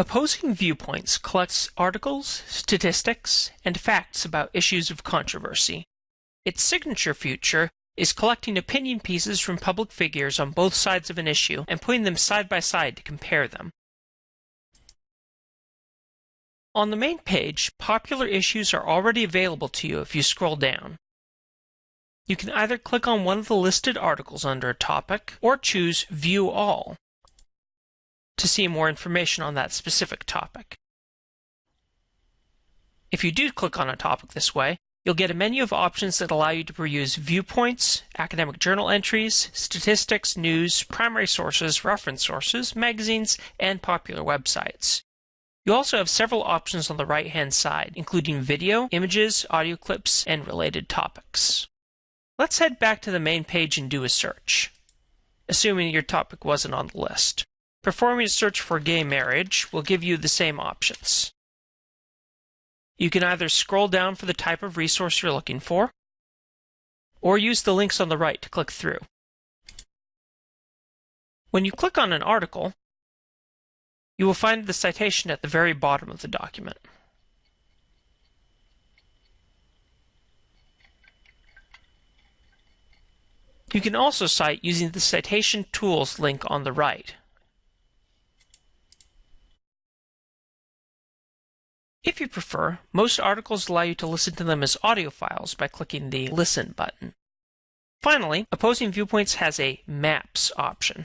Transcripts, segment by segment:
Opposing Viewpoints collects articles, statistics, and facts about issues of controversy. Its signature feature is collecting opinion pieces from public figures on both sides of an issue and putting them side by side to compare them. On the main page, popular issues are already available to you if you scroll down. You can either click on one of the listed articles under a topic or choose View All to see more information on that specific topic. If you do click on a topic this way, you'll get a menu of options that allow you to peruse viewpoints, academic journal entries, statistics, news, primary sources, reference sources, magazines, and popular websites. You also have several options on the right-hand side, including video, images, audio clips, and related topics. Let's head back to the main page and do a search, assuming your topic wasn't on the list. Performing a search for gay marriage will give you the same options. You can either scroll down for the type of resource you're looking for, or use the links on the right to click through. When you click on an article, you will find the citation at the very bottom of the document. You can also cite using the Citation Tools link on the right. If you prefer, most articles allow you to listen to them as audio files by clicking the Listen button. Finally, Opposing Viewpoints has a Maps option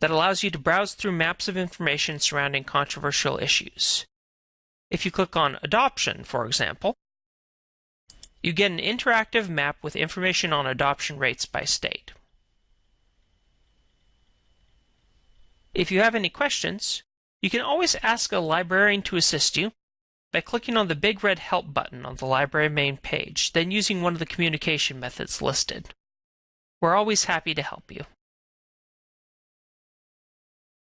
that allows you to browse through maps of information surrounding controversial issues. If you click on Adoption, for example, you get an interactive map with information on adoption rates by state. If you have any questions, you can always ask a librarian to assist you by clicking on the big red Help button on the library main page, then using one of the communication methods listed. We're always happy to help you.